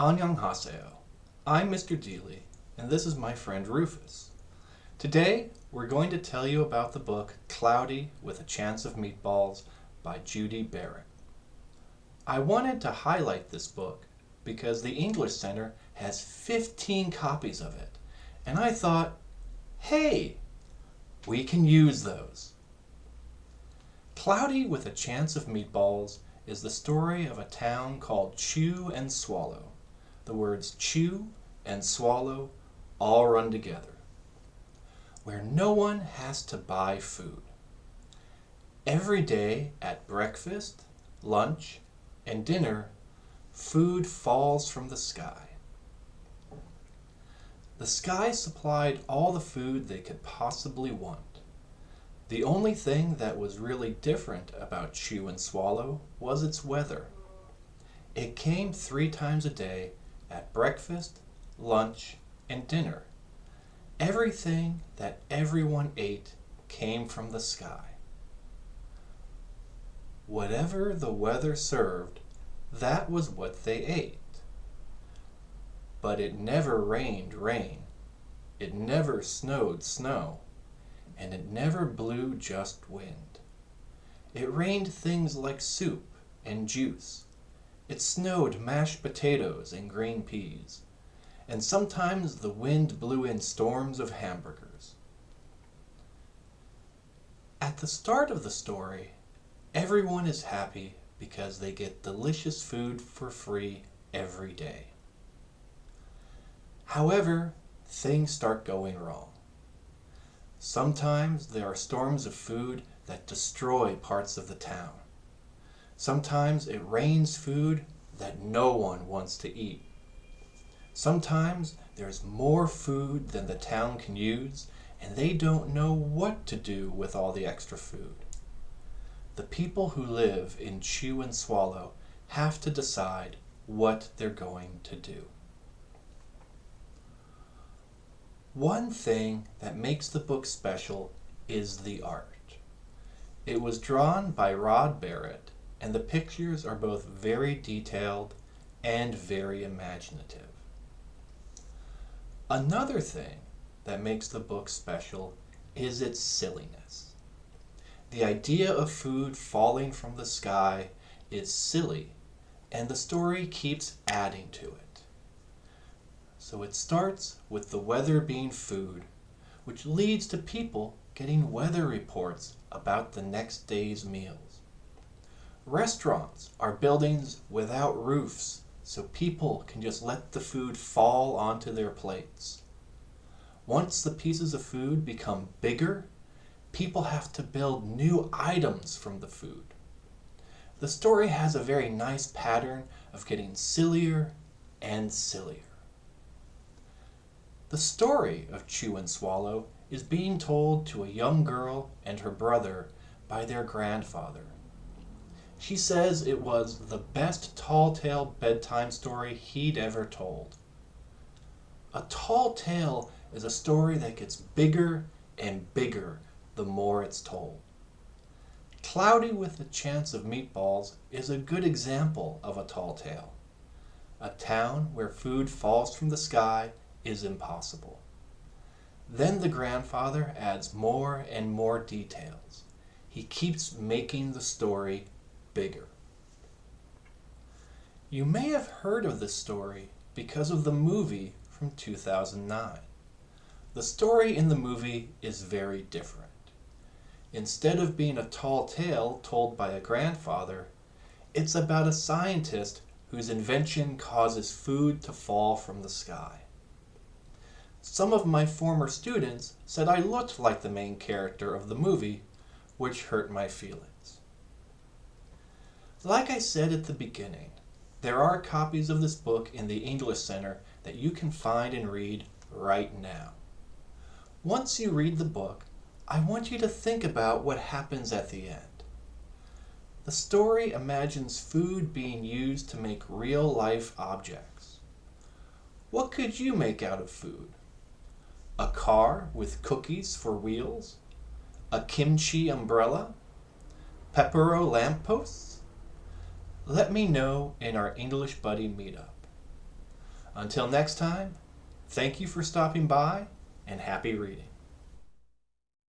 Annyeonghaseyo. I'm Mr. Deely, and this is my friend Rufus. Today, we're going to tell you about the book Cloudy with a Chance of Meatballs by Judi Barrett. I wanted to highlight this book because the English Center has 15 copies of it, and I thought, hey, we can use those. Cloudy with a Chance of Meatballs is the story of a town called Chew and Swallow. The words chew and swallow all run together. Where no one has to buy food. Every day at breakfast, lunch, and dinner, food falls from the sky. The sky supplied all the food they could possibly want. The only thing that was really different about Chew and Swallow was its weather. It came three times a day at breakfast, lunch, and dinner. Everything that everyone ate came from the sky. Whatever the weather served, that was what they ate. But it never rained rain. It never snowed snow and it never blew just wind. It rained things like soup and juice. It snowed mashed potatoes and green peas. And sometimes the wind blew in storms of hamburgers. At the start of the story, everyone is happy because they get delicious food for free every day. However, things start going wrong. Sometimes there are storms of food that destroy parts of the town. Sometimes it rains food that no one wants to eat. Sometimes there's more food than the town can use and they don't know what to do with all the extra food. The people who live in Chew and Swallow have to decide what they're going to do. One thing that makes the book special is the art. It was drawn by Ron Barrett and the pictures are both very detailed and very imaginative. Another thing that makes the book special is its silliness. The idea of food falling from the sky is silly and the story keeps adding to it. So it starts with the weather being food, which leads to people getting weather reports about the next day's meals. Restaurants are buildings without roofs, so people can just let the food fall onto their plates. Once the pieces of food become bigger, people have to build new items from the food. The story has a very nice pattern of getting sillier and sillier. The story of Chew and Swallow is being told to a young girl and her brother by their grandfather. She says it was the best tall tale bedtime story he'd ever told. A tall tale is a story that gets bigger and bigger the more it's told. Cloudy with a Chance of Meatballs is a good example of a tall tale. A town where food falls from the sky is impossible. Then the grandfather adds more and more details. He keeps making the story bigger. You may have heard of this story because of the movie from 2009. The story in the movie is very different. Instead of being a tall tale told by a grandfather, it's about a scientist whose invention causes food to fall from the sky. Some of my former students said I looked like the main character of the movie, which hurt my feelings. Like I said at the beginning, there are copies of this book in the English Center that you can find and read right now. Once you read the book, I want you to think about what happens at the end. The story imagines food being used to make real life objects. What could you make out of food? a car with cookies for wheels, a kimchi umbrella, Pepero lampposts? Let me know in our English Buddy meetup. Until next time, thank you for stopping by and happy reading.